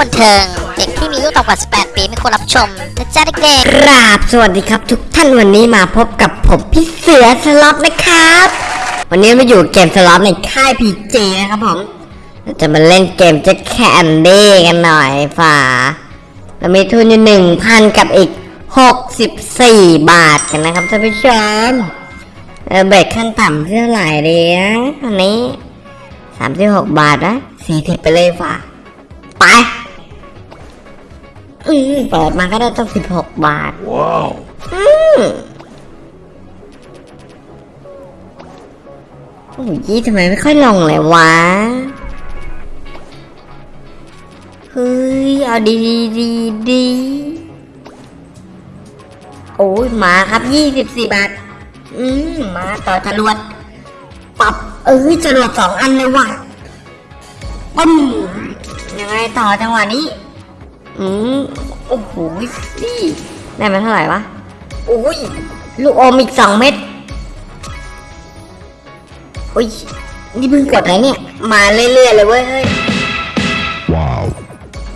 บันเทิง เด็กที่มีอายุต่ำกว่า 18 ปีไม่ควรรับชมนะจ๊ะเด็กกราบสวัสดีครับ ทุกท่านวันนี้มาพบกับผมพี่เสือสล็อตนะครับ วันนี้มาอยู่เกมสล็อตในค่ายพีเจนะครับผมจะมาเล่นเกมจ็ตแคนดี้กันหน่อยฝ่าเรามีทุนอยู่หนึ่งพันกับอีกหกสิบาทกันนะครับท่านผู้ชมเออเบรกขั้นต่ำเท่าไหร่ดีนะอันนี้สามสิบาทนะสี่สิไปเลยฝ่าไป อืมเปิดมาก็ได้ต้องสิบหกบาท ว้าวอืมโอ้ยทำไมไม่ค่อยลงเลยวะ เฮ้ย เอาดีดีดีดีโอ้ยมาครับยี่สิบสี่บาท อืมมาต่อจรวดปรับเอ้ยจรวดสองอันเลยว่ะปึ้มยังไงต่อจังหวะนี้ อืมโอ้โหนี่ได้มาเท่าไหร่วะโอ้ยลูกอมอีกสองเม็ดโอ้ยนี่เพิ่งกดไหนเนี่ยมาเรื่อยๆเลยเว้ยเฮ้ย Wow.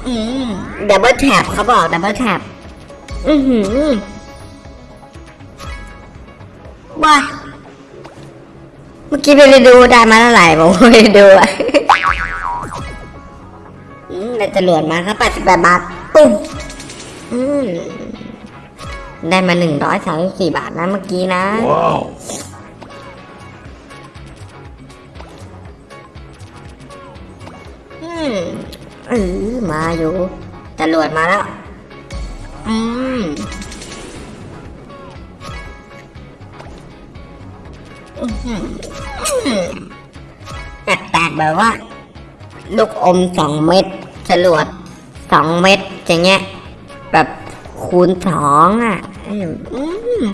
อืม double tap เขาบอก double tapอือหือว้าเมื่อกี้ไปดูได้มาเท่าไหร่ผมไม่ได้ดูอะอืม ได้จรวดมาครับแปดสิบแปดบาทปุ๊บอืมได้มาหนึ่งร้อยสามสิบสี่บาทนะเมื่อกี้นะ Wow. อืมเออมาอยู่จรวดมาแล้ว อืมอื้อหืออื้อแปลกๆแบบว่า ลูกอมสองเม็ด จรวดสองเม็ดอย่างเงี้ย แบบคูณสองอะอือ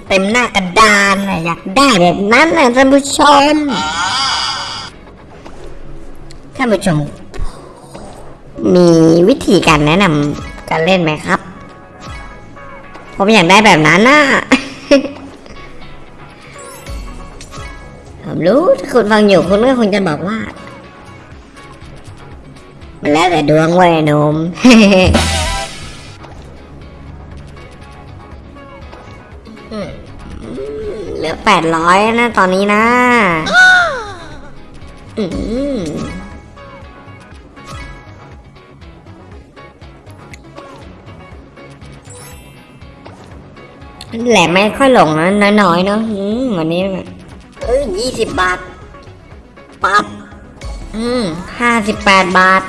เต็มหน้ากระดานอะอยากได้แบบนั้นนะท่านผู้ชมท่านผู้ชม มีวิธีการแนะนำการเล่นไหมครับ ผมอยากได้แบบนั้นน่ะผมรู้ถ้าคุณฟังอยู่คุณก็คงจะบอกว่า แล้วแต่ดวงเว้ยหนมเหลือแปดร้อยนะตอนนี้นะแหลมไม่ค่อยหลงนะน้อยๆเนาะอืมวันนี้เอ้ยยี่สิบบาท ปับอืมห้าสิบแปดบาท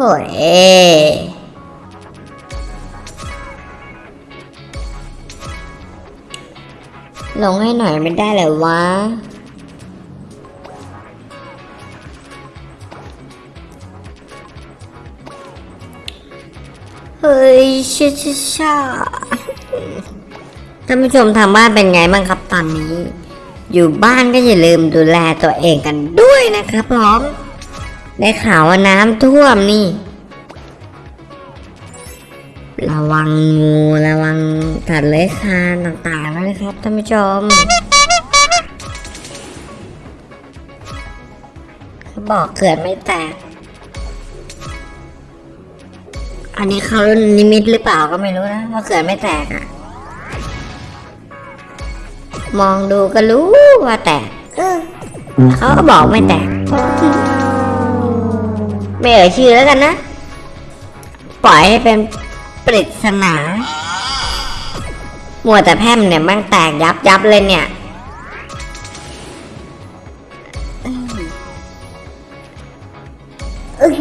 โอยลงให้หน่อยไม่ได้เลยวะ เฮ้ยชิชาชาท่านผู้ชมทางบ้านเป็นไงบ้างครับตอนนี้ อยู่บ้านก็อย่าลืมดูแลตัวเองกันด้วยนะครับพร้อม ได้ข่าวว่าน้ำท่วมนี่ ระวังงูระวังสัตว์เลื้อยคานต่างๆนะครับท่านผู้ชมเขาบอกเกิดไม่แตก อันนี้เขานิมิตหรือเปล่าก็ไม่รู้นะว่าเกิดไม่แตกอะมองดูก็รู้ว่าแตกเออเขาก็บอกไม่แตก ไม่เอ่ยชื่อแล้วกันนะ ปล่อยให้เป็นปริศนามัวแต่แพมเนี่ยมันแตกยับยับเลยเนี่ยเอ้ย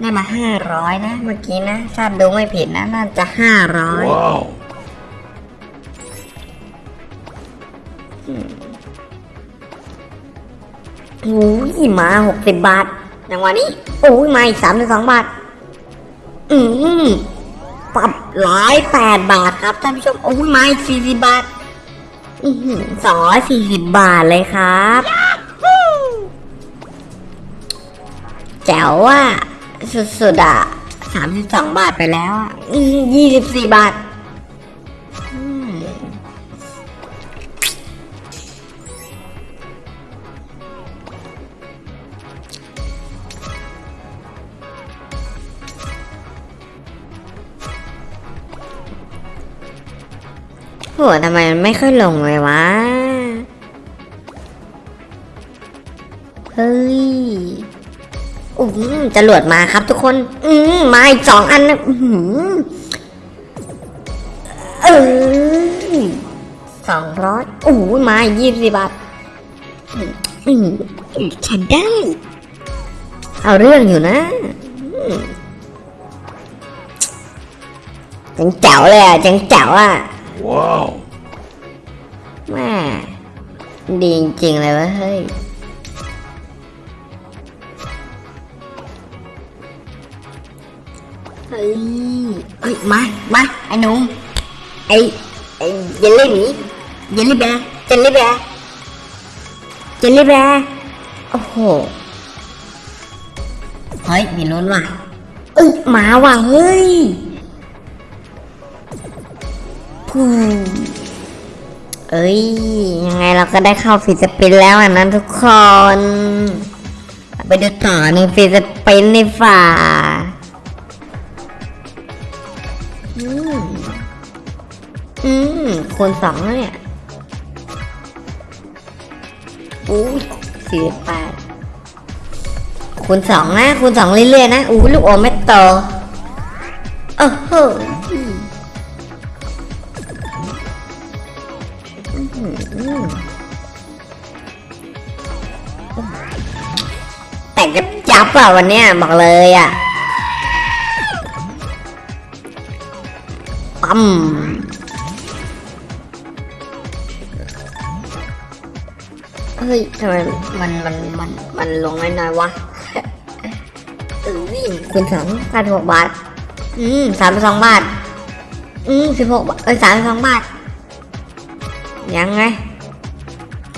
ได้มาห้าร้อยนะ เมื่อกี้นะถ้าบดูไม่ผิดนะ น่าจะห้าร้อย โอ้ยมาหกสิบบาทอย่างวันนี้ โอ้ยมาอีกสามสิบสองบาท อืมปรับร้อยแปดบาทครับท่านผู้ชม โอ้ยมาอีกสี่สิบบาทอือสองร้อยสี่สิบบาทเลยครับแจ๋วอะสุดๆอะสามสิบสองบาทไปแล้วอะยี่สิบสี่บาท โหทำไมมันไม่ค่อยลงเลยวะ เฮ้ยอืมจรวดมาครับทุกคน อืมมาอีกสองอันนะอื้อหือเออสองร้อยโอ้โหมายี่สิบบาทอืมอืมฉันได้ เอาเรื่องอยู่นะจังเจ๋วเลยอะจังเจ๋วอะ Wow. แม่ดีจริงๆเลยวะเฮ้ยเฮ้ยเฮ้ยมามาไอ้หนุ่มไอ้ไอ้เยลลี่หมีเยลลี่แบร์เจลลี่แบร์เจลลี่แบร์โอ้โหเฮ้ยมีลุ้นว่ะเอ้ยมาว่ะเฮ้ย เอ้ย ยังไงเราก็ได้เข้า free spin แล้วอะนั้นทุกคน ไปดูต่อใน free spin ในฝ่าอืมอืมคูณสองเนี่ยอู้สี่สิบแปดคูณสองนะคูณสองเรื่อยๆนะอู้ลูกอมไม่โตโอ้โห แต่กระจับอะวันเนี้ยบอกเลยอะปั๊มเฮ้ยทำไมมันมันมันมันลงน้อยๆวะเออวิ่งคูณสองสามสิบหกบาท อืมสามสิบสองบาท อืมสิบหกบาทเอ้ยสามสิบสองบาท ยังไง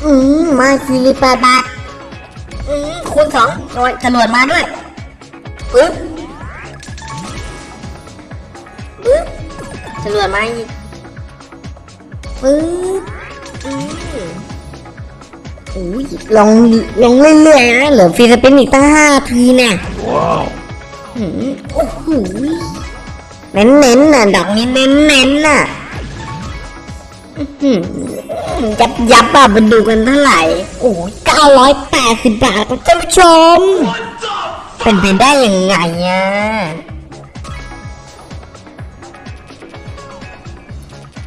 อืมมาสี่สิบแปดบาท อืมคูณสองโอ้ยจรวดมาด้วยปึ๊บปึ๊บจรวดมาอีกปึ๊บอืมอุ้ยลงลงเรื่อยๆนะเหลือฟรีสปินอีกตั้งห้าทีเนี่ย Wow. หืมโอ้โหเน้นเน้นๆน่ะดอกนี้เน้นเน้นๆน่ะอื้อหือ ยับยับอะมาดูกันเท่าไหร่ โอ้ยเก้าร้อยแปดสิบบาทครับท่านผู้ชม เป็นไปได้ยังไงอะ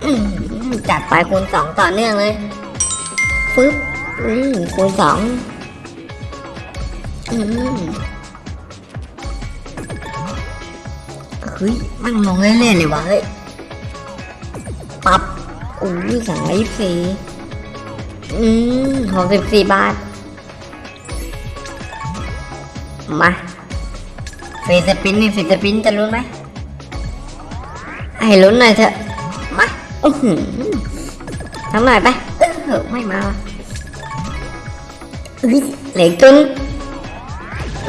อืมจัดไปคูณสองต่อเนื่องเลยปึ๊บอืมคูณสองอืมเฮ้ยมันลงเรื่อยๆเลยวะเฮ้ย ปับ อู้ยสองร้อยยี่สิบสี่อืมหกสิบสี่บาท มาฟรีสปินนี่ฟรีสปินจะลุ้นไหมให้ลุ้นหน่อยเถอะมาอื้อหือทำหน่อยไปเออไม่มาเฮ้ยเหลืออกตัวนึง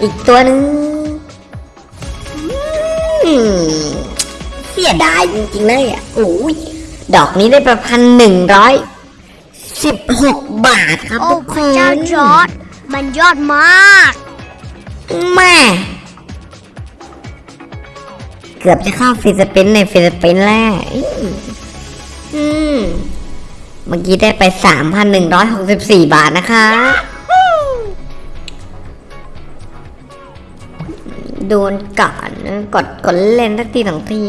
อีกตัวหนึงเสียดายจริงๆเลยอะโอ้ย ดอกนี้ได้ประพันหนึ่งร้อยสิบหกบาทครับโอ้ทุกพคระนเจ้าจอร์ดมันยอดมาก แม่ เกือบจะเข้า free spin ใน free spin แล้วอืมอืม เมื่อกี้ได้ไปสามพันหนึ่งร้อยหกสิบสี่บาทนะคะ โดนก่อนนะกดกดเล่นสักทีสองที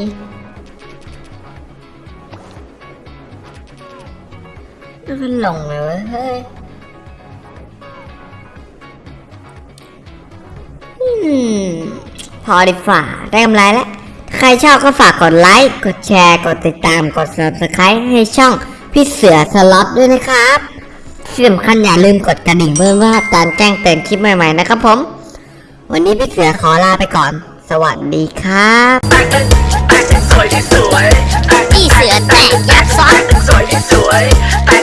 มันลงเลยเว้ยเฮ้ยอืมพอดีฝ่าได้กำไรแล้ว ใครชอบก็ฝากกดไลค์ กดแชร์ กดติดตาม กด subscribe ให้ช่องพี่เสือสล็อตด้วยนะครับที่สำคัญอย่าลืมกดกระดิ่งเพื่อว่าการแจ้งเตือนคลิปใหม่ๆนะครับผม วันนี้พี่เสือขอลาไปก่อน สวัสดีครับพี่เสือแตกยักษ์ซ้อน